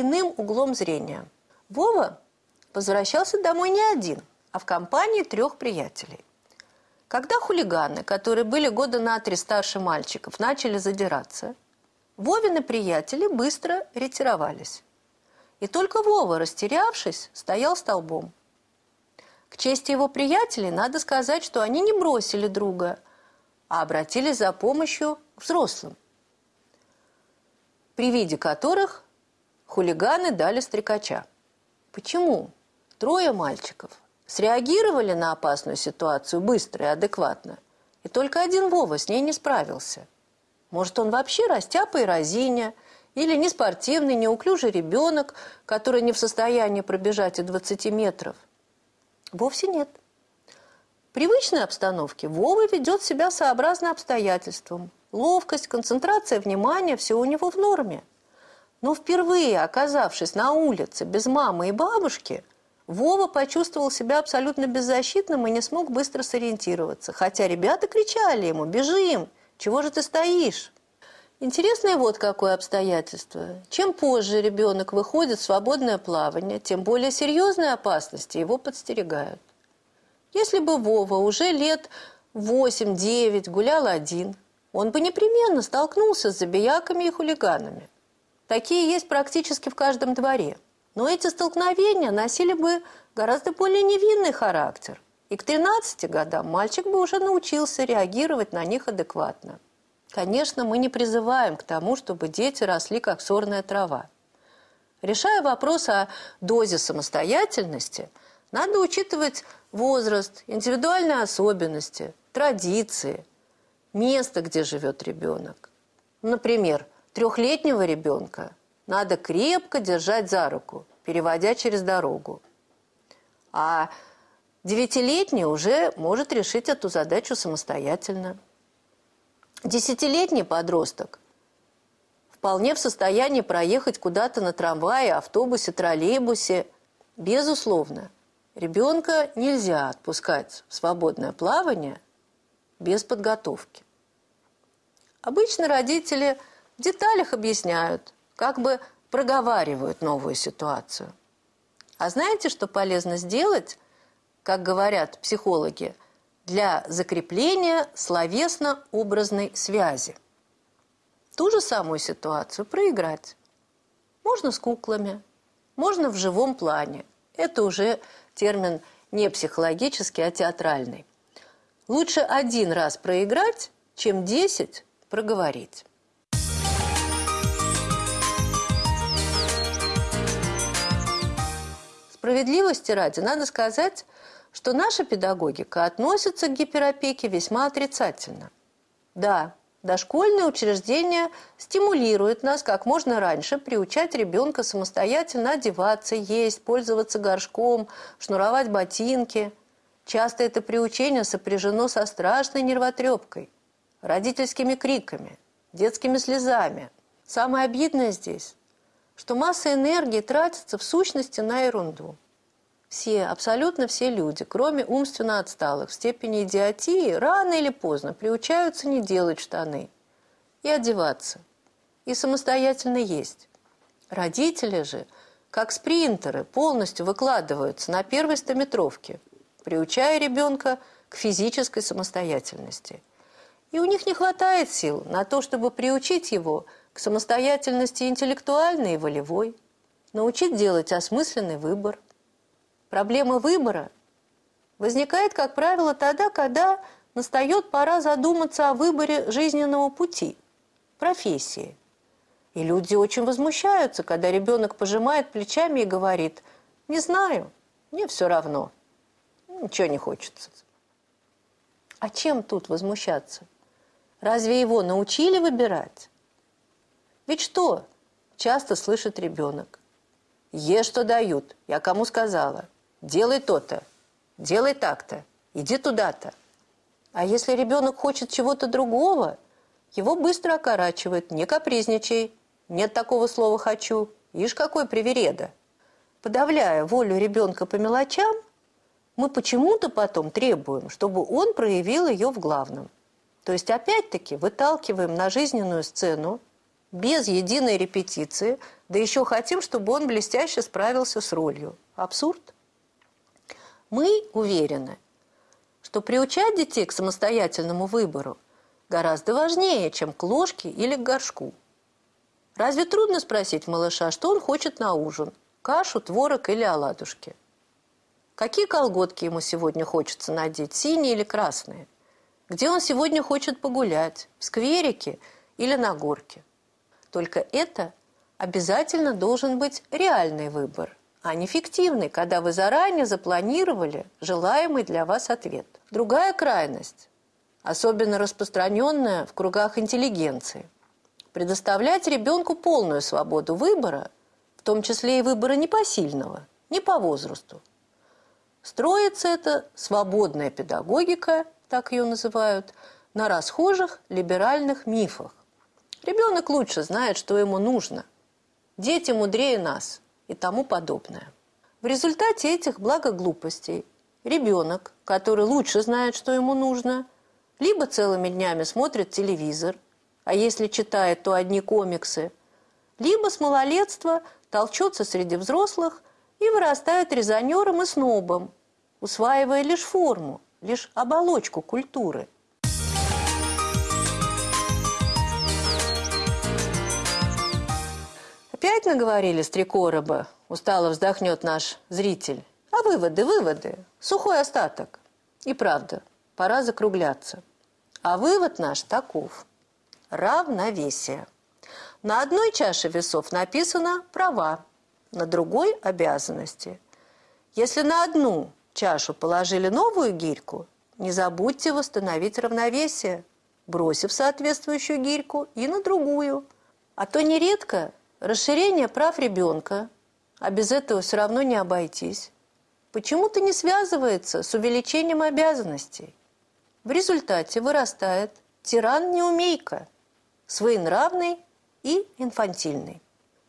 иным углом зрения. Вова возвращался домой не один, а в компании трех приятелей. Когда хулиганы, которые были года на три старше мальчиков, начали задираться, Вовины приятели быстро ретировались. И только Вова, растерявшись, стоял столбом. К чести его приятелей надо сказать, что они не бросили друга, а обратились за помощью к взрослым, при виде которых хулиганы дали стрекача. Почему? Трое мальчиков среагировали на опасную ситуацию быстро и адекватно, и только один Вова с ней не справился. Может, он вообще растяпа и разиня, или неспортивный, неуклюжий ребенок, который не в состоянии пробежать и 20 метров. Вовсе нет. В привычной обстановке Вова ведет себя сообразно обстоятельствам. Ловкость, концентрация внимания – все у него в норме. Но впервые, оказавшись на улице без мамы и бабушки, Вова почувствовал себя абсолютно беззащитным и не смог быстро сориентироваться. Хотя ребята кричали ему «Бежим! Чего же ты стоишь?» Интересное вот какое обстоятельство. Чем позже ребенок выходит в свободное плавание, тем более серьезные опасности его подстерегают. Если бы Вова уже лет 8-9 гулял один, он бы непременно столкнулся с забияками и хулиганами. Такие есть практически в каждом дворе. Но эти столкновения носили бы гораздо более невинный характер. И к 13 годам мальчик бы уже научился реагировать на них адекватно. Конечно, мы не призываем к тому, чтобы дети росли как сорная трава. Решая вопрос о дозе самостоятельности, надо учитывать возраст, индивидуальные особенности, традиции, место, где живет ребенок. Например, трехлетнего ребенка надо крепко держать за руку, переводя через дорогу. А девятилетний уже может решить эту задачу самостоятельно. Десятилетний подросток вполне в состоянии проехать куда-то на трамвае, автобусе, троллейбусе. Безусловно, ребенка нельзя отпускать в свободное плавание без подготовки. Обычно родители в деталях объясняют, как бы проговаривают новую ситуацию. А знаете, что полезно сделать, как говорят психологи – для закрепления словесно-образной связи. Ту же самую ситуацию проиграть. Можно с куклами, можно в живом плане. Это уже термин не психологический, а театральный. Лучше один раз проиграть, чем десять проговорить. Справедливости ради, надо сказать, что наша педагогика относится к гиперопеке весьма отрицательно. Да, дошкольные учреждения стимулируют нас как можно раньше приучать ребенка самостоятельно одеваться, есть, пользоваться горшком, шнуровать ботинки. Часто это приучение сопряжено со страшной нервотрепкой, родительскими криками, детскими слезами. Самое обидное здесь, что масса энергии тратится в сущности на ерунду. Все, абсолютно все люди, кроме умственно отсталых, в степени идиотии, рано или поздно приучаются не делать штаны и одеваться, и самостоятельно есть. Родители же, как спринтеры, полностью выкладываются на первой стометровке, приучая ребенка к физической самостоятельности. И у них не хватает сил на то, чтобы приучить его к самостоятельности интеллектуальной и волевой, научить делать осмысленный выбор, Проблема выбора возникает, как правило, тогда, когда настает пора задуматься о выборе жизненного пути, профессии. И люди очень возмущаются, когда ребенок пожимает плечами и говорит «Не знаю, мне все равно, ничего не хочется». А чем тут возмущаться? Разве его научили выбирать? Ведь что часто слышит ребенок? Ешь, что дают, я кому сказала – делай то-то, делай так-то, иди туда-то. А если ребенок хочет чего-то другого, его быстро окорачивают, не капризничай, нет такого слова «хочу», ишь какой привереда. Подавляя волю ребенка по мелочам, мы почему-то потом требуем, чтобы он проявил ее в главном. То есть опять-таки выталкиваем на жизненную сцену без единой репетиции, да еще хотим, чтобы он блестяще справился с ролью. Абсурд. Мы уверены, что приучать детей к самостоятельному выбору гораздо важнее, чем к ложке или к горшку. Разве трудно спросить малыша, что он хочет на ужин? Кашу, творог или оладушки? Какие колготки ему сегодня хочется надеть, синие или красные? Где он сегодня хочет погулять, в скверике или на горке? Только это обязательно должен быть реальный выбор, а не фиктивный, когда вы заранее запланировали желаемый для вас ответ. Другая крайность, особенно распространенная в кругах интеллигенции, предоставлять ребенку полную свободу выбора, в том числе и выбора непосильного, не по возрасту. Строится эта свободная педагогика, так ее называют, на расхожих либеральных мифах, Ребенок лучше знает, что ему нужно. Дети мудрее нас и тому подобное. В результате этих благоглупостей ребенок, который лучше знает, что ему нужно, либо целыми днями смотрит телевизор, а если читает, то одни комиксы, либо с малолетства толчется среди взрослых и вырастает резонером и снобом, усваивая лишь форму, лишь оболочку культуры – Опять наговорили с три короба, устало вздохнет наш зритель. А выводы, выводы, сухой остаток. И правда, пора закругляться. А вывод наш таков. Равновесие. На одной чаше весов написано «права», на другой – «обязанности». Если на одну чашу положили новую гирьку, не забудьте восстановить равновесие, бросив соответствующую гирьку и на другую. А то нередко Расширение прав ребенка, а без этого все равно не обойтись, почему-то не связывается с увеличением обязанностей. В результате вырастает тиран-неумейка, своенравный и инфантильный.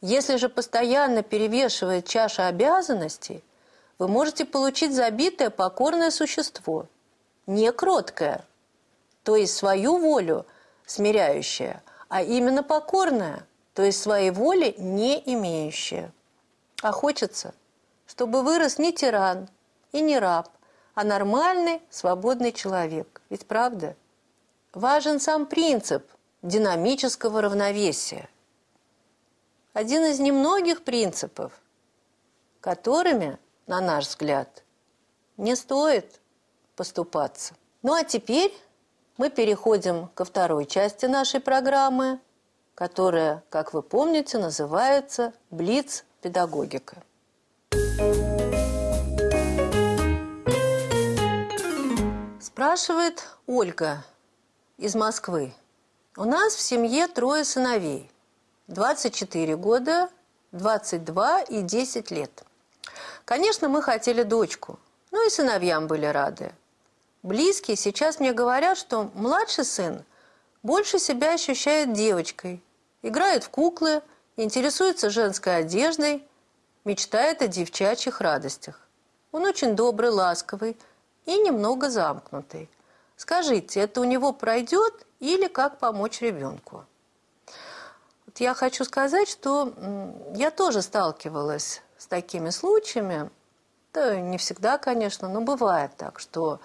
Если же постоянно перевешивает чаша обязанностей, вы можете получить забитое покорное существо, не кроткое, то есть свою волю смиряющее, а именно покорное – то есть своей воли не имеющая. А хочется, чтобы вырос не тиран и не раб, а нормальный, свободный человек. Ведь правда? Важен сам принцип динамического равновесия. Один из немногих принципов, которыми, на наш взгляд, не стоит поступаться. Ну а теперь мы переходим ко второй части нашей программы – которая, как вы помните, называется «Блиц-педагогика». Спрашивает Ольга из Москвы. У нас в семье трое сыновей. 24 года, 22 и 10 лет. Конечно, мы хотели дочку, ну и сыновьям были рады. Близкие сейчас мне говорят, что младший сын больше себя ощущает девочкой, играет в куклы, интересуется женской одеждой, мечтает о девчачьих радостях. Он очень добрый, ласковый и немного замкнутый. Скажите, это у него пройдет или как помочь ребенку? Вот я хочу сказать, что я тоже сталкивалась с такими случаями. Да, не всегда, конечно, но бывает так, что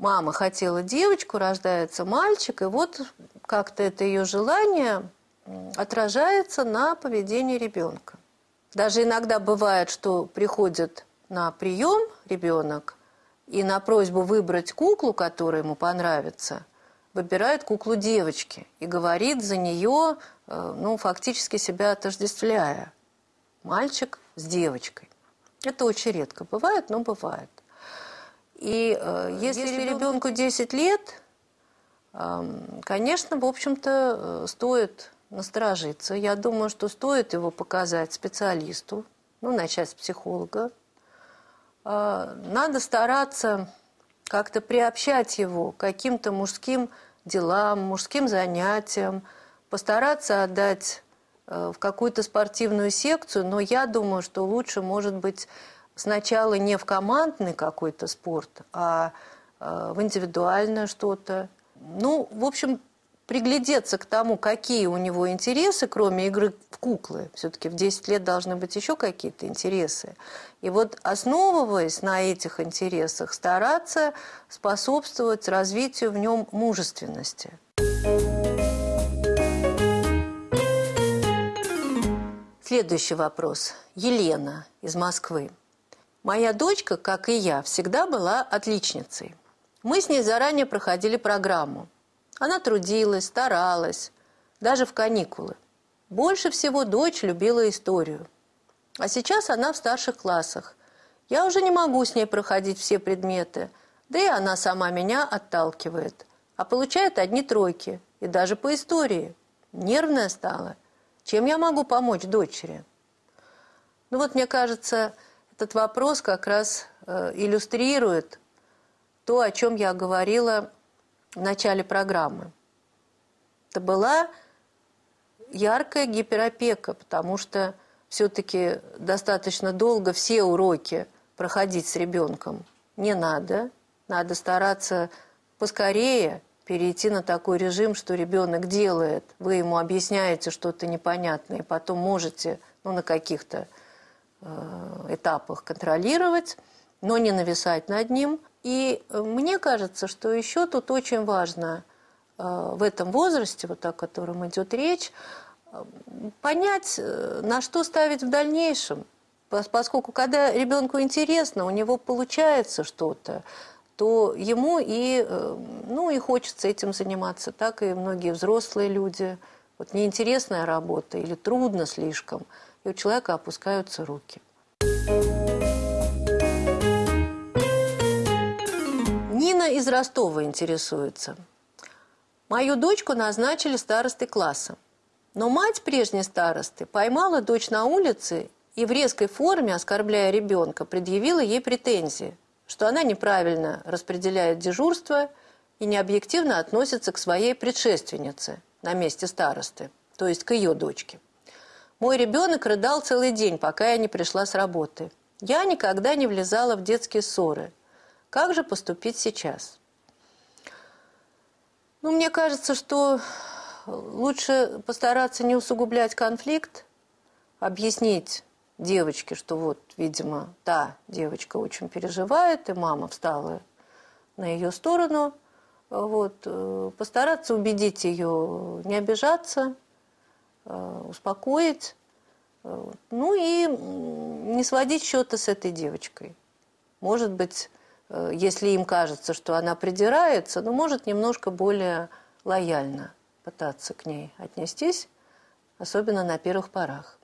мама хотела девочку, рождается мальчик, и вот как-то это ее желание отражается на поведении ребенка. Даже иногда бывает, что приходит на прием ребенок и на просьбу выбрать куклу, которая ему понравится, выбирает куклу девочки и говорит за нее, э, ну, фактически себя отождествляя. Мальчик с девочкой. Это очень редко бывает, но бывает. И э, если, если ребенку 10 лет, э, конечно, в общем-то, э, стоит насторожиться. Я думаю, что стоит его показать специалисту, ну, начать с психолога. Э, надо стараться как-то приобщать его к каким-то мужским делам, мужским занятиям, постараться отдать э, в какую-то спортивную секцию, но я думаю, что лучше, может быть, сначала не в командный какой-то спорт, а э, в индивидуальное что-то. Ну, в общем, приглядеться к тому, какие у него интересы, кроме игры в куклы. Все-таки в 10 лет должны быть еще какие-то интересы. И вот основываясь на этих интересах, стараться способствовать развитию в нем мужественности. Следующий вопрос. Елена из Москвы. Моя дочка, как и я, всегда была отличницей. Мы с ней заранее проходили программу. Она трудилась, старалась, даже в каникулы. Больше всего дочь любила историю. А сейчас она в старших классах. Я уже не могу с ней проходить все предметы, да и она сама меня отталкивает. А получает одни тройки, и даже по истории. Нервная стала – чем я могу помочь дочери? Ну вот, мне кажется, этот вопрос как раз э, иллюстрирует то, о чем я говорила в начале программы. Это была яркая гиперопека, потому что все-таки достаточно долго все уроки проходить с ребенком не надо. Надо стараться поскорее перейти на такой режим, что ребенок делает, вы ему объясняете что-то непонятное, и потом можете ну, на каких-то этапах контролировать, но не нависать над ним. И э, мне кажется, что еще тут очень важно э, в этом возрасте, вот о котором идет речь, э, понять, э, на что ставить в дальнейшем. Поскольку когда ребенку интересно, у него получается что-то, то ему и, э, ну, и хочется этим заниматься, так и многие взрослые люди. Вот неинтересная работа или трудно слишком, и у человека опускаются руки. Нина из Ростова интересуется. Мою дочку назначили старостой класса. Но мать прежней старосты поймала дочь на улице и в резкой форме, оскорбляя ребенка, предъявила ей претензии – что она неправильно распределяет дежурство и необъективно относится к своей предшественнице на месте старосты, то есть к ее дочке. Мой ребенок рыдал целый день, пока я не пришла с работы. Я никогда не влезала в детские ссоры. Как же поступить сейчас? Ну, мне кажется, что лучше постараться не усугублять конфликт, объяснить девочке, что вот, видимо, та девочка очень переживает, и мама встала на ее сторону, вот, э, постараться убедить ее не обижаться, успокоить, ну и не сводить счеты с этой девочкой. Может быть, э, если им кажется, что она придирается, но может немножко более лояльно пытаться к ней отнестись, особенно на первых порах.